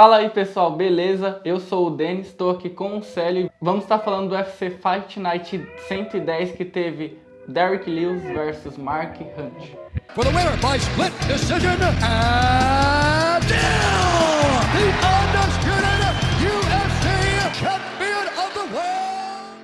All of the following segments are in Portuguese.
Fala aí pessoal, beleza? Eu sou o Denis, estou aqui com o Célio. Vamos estar falando do UFC Fight Night 110 que teve Derrick Lewis versus Mark Hunt. For the winner by split decision and the undisputed UFC champion of the world.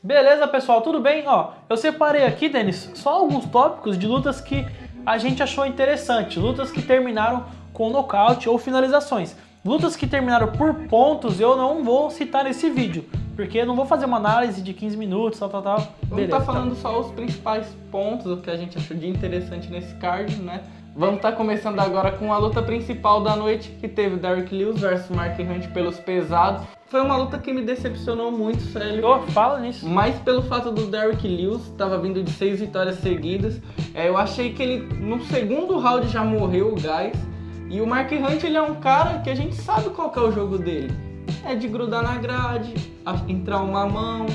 Beleza pessoal, tudo bem? Ó, eu separei aqui, Denis, só alguns tópicos de lutas que a gente achou interessante, lutas que terminaram com nocaute ou finalizações. Lutas que terminaram por pontos eu não vou citar nesse vídeo, porque eu não vou fazer uma análise de 15 minutos, tal, tal, tal. Vamos estar tá falando só os principais pontos, o que a gente achou de interessante nesse card, né? Vamos estar tá começando agora com a luta principal da noite, que teve Derrick Lewis versus Mark Hunt pelos pesados. Foi uma luta que me decepcionou muito, sério. Oh, fala nisso. Mas pelo fato do Derrick Lewis, estava vindo de seis vitórias seguidas, é, eu achei que ele no segundo round já morreu o gás. E o Mark Hunt, ele é um cara que a gente sabe qual é o jogo dele. É de grudar na grade, entrar uma mão.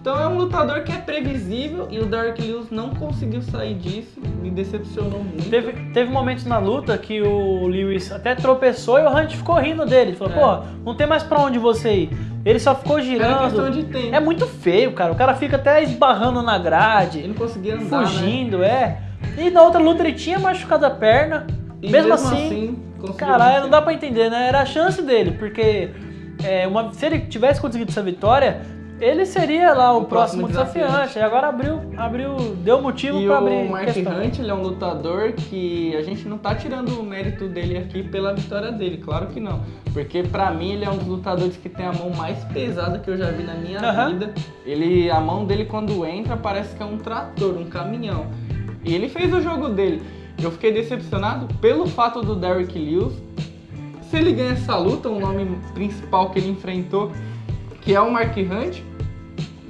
Então é um lutador que é previsível e o Derrick Lewis não conseguiu sair disso, me decepcionou muito. Teve, teve momentos na luta que o Lewis até tropeçou e o Hunt ficou rindo dele. Falou, é. pô, não tem mais pra onde você ir. Ele só ficou girando. É questão de tempo. É muito feio, cara. O cara fica até esbarrando na grade. Ele não conseguia andar, Fugindo, né? é. E na outra luta ele tinha machucado a perna. E mesmo, mesmo assim, assim caralho, não dá pra entender, né? Era a chance dele, porque é, uma, se ele tivesse conseguido essa vitória, ele seria lá o, o próximo, próximo desafiante. desafiante. E agora abriu, abriu, deu motivo para abrir. O Mark questão. Hunt ele é um lutador que a gente não tá tirando o mérito dele aqui pela vitória dele, claro que não. Porque para mim ele é um dos lutadores que tem a mão mais pesada que eu já vi na minha uhum. vida. Ele, a mão dele quando entra parece que é um trator, um caminhão. E ele fez o jogo dele. Eu fiquei decepcionado pelo fato do Derrick Lewis. Se ele ganha essa luta, o nome principal que ele enfrentou, que é o Mark Hunt,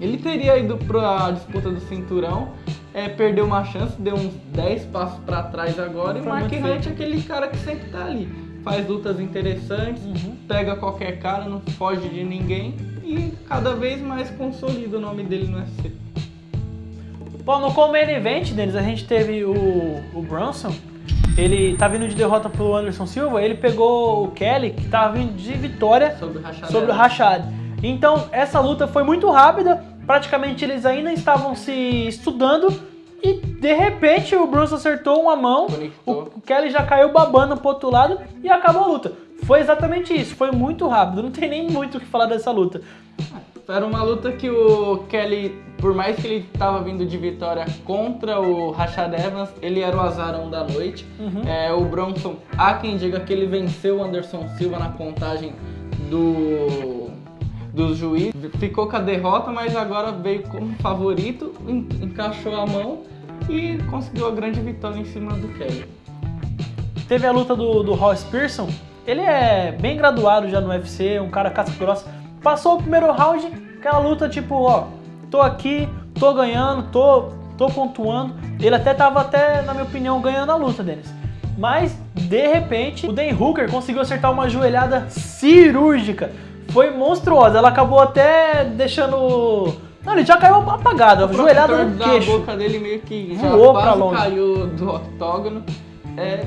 ele teria ido para a disputa do cinturão, é, perdeu uma chance, deu uns 10 passos para trás agora, e o Mark Hunt é aquele cara que sempre tá ali. Faz lutas interessantes, uhum. pega qualquer cara, não foge de ninguém e cada vez mais consolida o nome dele no UFC. Bom, no Common Event deles, a gente teve o, o Bronson, ele tá vindo de derrota pro Anderson Silva, ele pegou o Kelly, que tava vindo de vitória sobre o Rashad. Sobre o Rashad. Então, essa luta foi muito rápida, praticamente eles ainda estavam se estudando, e de repente o Bronson acertou uma mão, o, o Kelly já caiu babando pro outro lado e acabou a luta. Foi exatamente isso, foi muito rápido, não tem nem muito o que falar dessa luta. Era uma luta que o Kelly, por mais que ele estava vindo de vitória contra o Rashad Evans, ele era o azarão da noite. Uhum. É, o Bronson, há quem diga que ele venceu o Anderson Silva na contagem do dos juízes, ficou com a derrota, mas agora veio como favorito, encaixou a mão e conseguiu a grande vitória em cima do Kelly. Teve a luta do, do Ross Pearson, ele é bem graduado já no UFC, um cara casca grossa, Passou o primeiro round, aquela luta tipo, ó, tô aqui, tô ganhando, tô, tô pontuando. Ele até tava até, na minha opinião, ganhando a luta deles. Mas, de repente, o Dan Hooker conseguiu acertar uma joelhada cirúrgica. Foi monstruosa, ela acabou até deixando... Não, ele já caiu apagado, a joelhada no queixo. A boca dele meio que Voou pra longe. caiu do octógono. É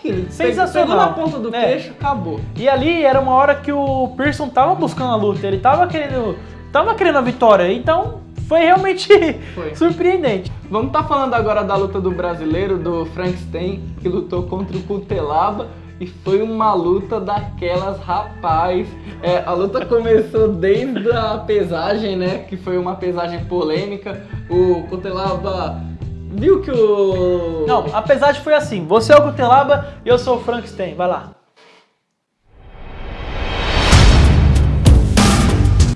aquilo. Sensacional. Pegou na ponta do é. queixo, acabou. E ali era uma hora que o Pearson tava buscando a luta, ele tava querendo, tava querendo a vitória, então foi realmente foi. surpreendente. Vamos estar tá falando agora da luta do brasileiro, do Frankenstein, que lutou contra o Cutelaba. E foi uma luta daquelas, rapaz. É, a luta começou desde a pesagem, né? Que foi uma pesagem polêmica. O Cutelaba viu que o... Não, apesar de foi assim, você é o Gutelaba e eu sou o Frankenstein, vai lá.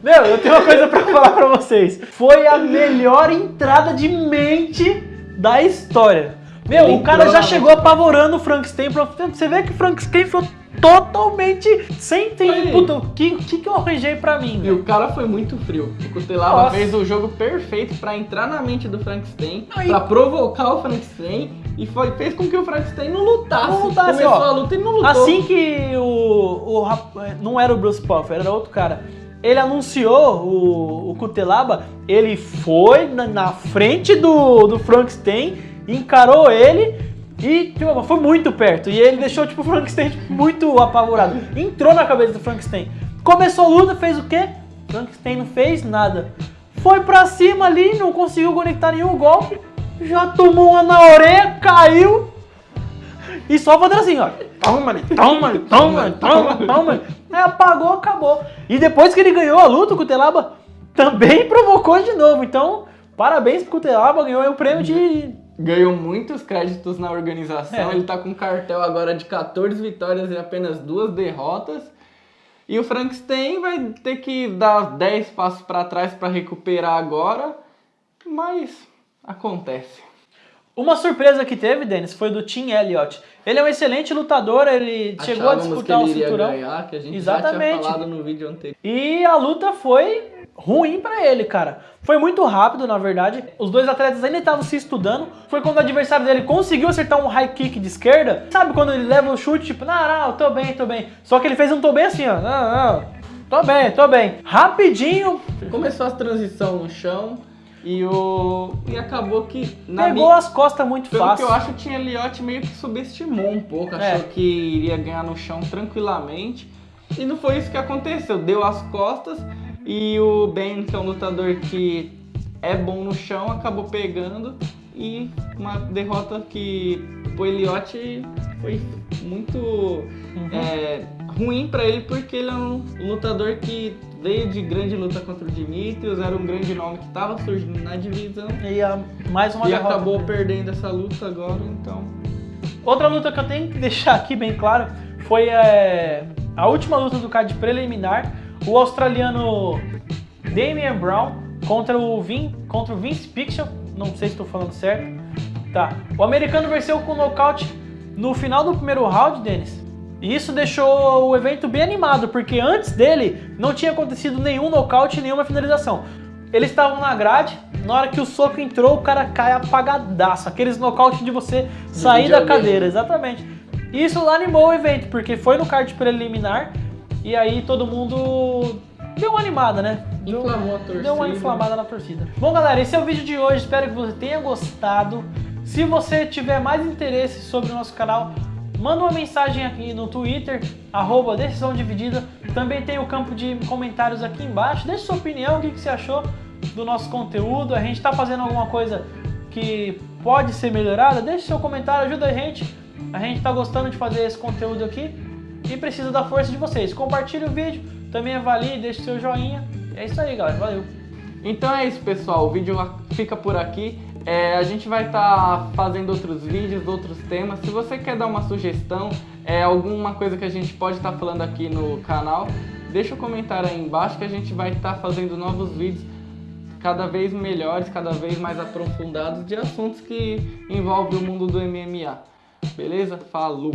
Meu, eu tenho uma coisa pra falar pra vocês. Foi a melhor entrada de mente da história. Meu, o cara já chegou apavorando o Frankenstein. Você vê que o Frankenstein foi totalmente sem tempo. O que, que, que eu arranjei pra mim? E o cara foi muito frio. O Cutelaba fez o jogo perfeito pra entrar na mente do Frankenstein, Aí... pra provocar o Frankenstein e foi, fez com que o Frankenstein não lutasse. Não lutasse Começou ó, a luta e não lutou. Assim que o, o... Não era o Bruce Puffer, era outro cara ele anunciou o, o Cutelaba, ele foi na, na frente do, do Frankenstein, encarou ele E tipo, foi muito perto. E ele deixou tipo, o Frankenstein tipo, muito apavorado. Entrou na cabeça do Frankenstein. Começou a luta, fez o quê? Frankenstein não fez nada. Foi pra cima ali, não conseguiu conectar nenhum golpe. Já tomou uma na orelha, caiu. E só fazendo assim, ó. Toma, toma, toma, toma, toma. Aí apagou, acabou. E depois que ele ganhou a luta, o Cutelaba também provocou de novo. Então, parabéns pro Cutelaba, ganhou o prêmio de ganhou muitos créditos na organização. É. Ele tá com um cartel agora de 14 vitórias e apenas duas derrotas. E o Frankenstein vai ter que dar 10 passos para trás para recuperar agora, mas acontece. Uma surpresa que teve, Denis, foi do Tim Elliott. Ele é um excelente lutador, ele chegou a Achávamos disputar o ele iria cinturão. ganhar, que a gente já Exatamente. tinha falado no vídeo anterior. E a luta foi ruim pra ele, cara. Foi muito rápido, na verdade. Os dois atletas ainda estavam se estudando. Foi quando o adversário dele conseguiu acertar um high kick de esquerda. Sabe quando ele leva o chute, tipo, não, não, tô bem, tô bem. Só que ele fez um tô bem assim, ó. Não, não, tô bem, tô bem. Rapidinho, Começou a transição no chão e o e acabou que na pegou mi- as costas muito Pelo fácil. que eu acho, o Tim Elliott meio que subestimou um pouco, achou É. que iria ganhar no chão tranquilamente. E não foi isso que aconteceu. Deu as costas e o Ben, que é um lutador que é bom no chão, acabou pegando. E uma derrota que o Elliott foi muito Uhum. é, ruim pra ele, porque ele é um lutador que veio de grande luta contra o Dimitrios, era um grande nome que estava surgindo na divisão. E a- mais uma E derrota. acabou perdendo essa luta agora, então. Outra luta que eu tenho que deixar aqui bem claro foi é, a última luta do card preliminar. O australiano Damian Brown contra o, Vin, contra o Vince Pixel. Não sei se estou falando certo. Tá. O americano venceu com nocaute no final do primeiro round, Denis. E isso deixou o evento bem animado, porque antes dele não tinha acontecido nenhum nocaute, nenhuma finalização. Eles estavam na grade, na hora que o soco entrou, o cara cai apagadaço. Aqueles nocaute de você sair da videogame. cadeira, exatamente. E Isso animou o evento, porque foi no card preliminar e aí todo mundo deu uma animada, né? Deu- Inflamou a torcida. Deu uma inflamada na torcida. Bom, galera, esse é o vídeo de hoje. Espero que você tenha gostado. Se você tiver mais interesse sobre o nosso canal, manda uma mensagem aqui no Twitter, arroba Decisão Dividida. Também tem o campo de comentários aqui embaixo. Deixe sua opinião, o que, que você achou do nosso conteúdo. A gente está fazendo alguma coisa que pode ser melhorada. Deixe seu comentário, ajuda a gente. A gente está gostando de fazer esse conteúdo aqui e precisa da força de vocês. Compartilhe o vídeo, também avalie, deixe seu joinha. É isso aí, galera. Valeu! Então é isso, pessoal. O vídeo fica por aqui. É, a gente vai estar fazendo outros vídeos, outros temas. Se você quer dar uma sugestão, é, alguma coisa que a gente pode estar falando aqui no canal, deixa o comentário aí embaixo que a gente vai estar fazendo novos vídeos cada vez melhores, cada vez mais aprofundados de assuntos que envolvem o mundo do MMA. Beleza? Falou!